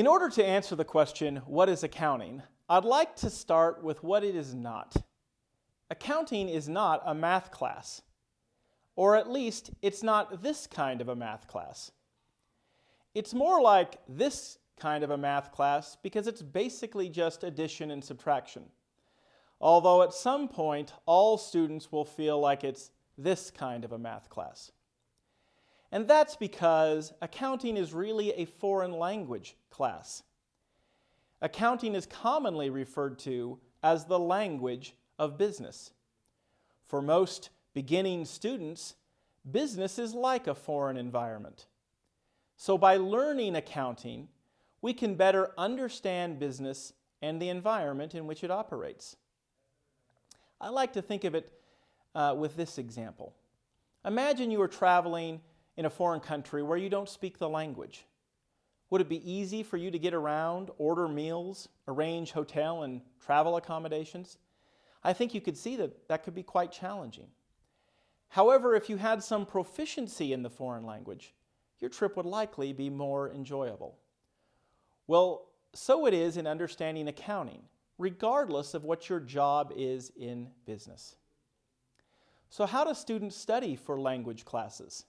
In order to answer the question, what is accounting, I'd like to start with what it is not. Accounting is not a math class, or at least it's not this kind of a math class. It's more like this kind of a math class because it's basically just addition and subtraction. Although at some point all students will feel like it's this kind of a math class. And that's because accounting is really a foreign language class. Accounting is commonly referred to as the language of business. For most beginning students, business is like a foreign environment. So by learning accounting, we can better understand business and the environment in which it operates. I like to think of it uh, with this example. Imagine you are traveling in a foreign country where you don't speak the language. Would it be easy for you to get around, order meals, arrange hotel and travel accommodations? I think you could see that that could be quite challenging. However, if you had some proficiency in the foreign language, your trip would likely be more enjoyable. Well, so it is in understanding accounting, regardless of what your job is in business. So how do students study for language classes?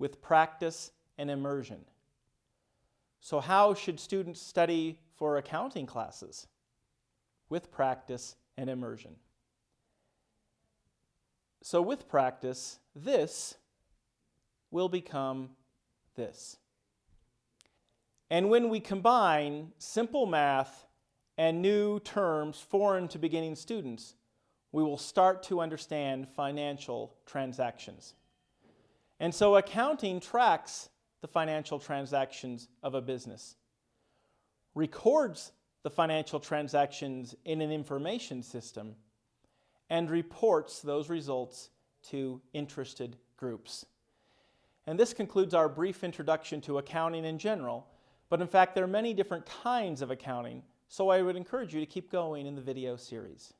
With practice and immersion. So how should students study for accounting classes? With practice and immersion. So with practice, this will become this. And when we combine simple math and new terms foreign to beginning students, we will start to understand financial transactions. And so accounting tracks the financial transactions of a business, records the financial transactions in an information system, and reports those results to interested groups. And this concludes our brief introduction to accounting in general, but in fact there are many different kinds of accounting, so I would encourage you to keep going in the video series.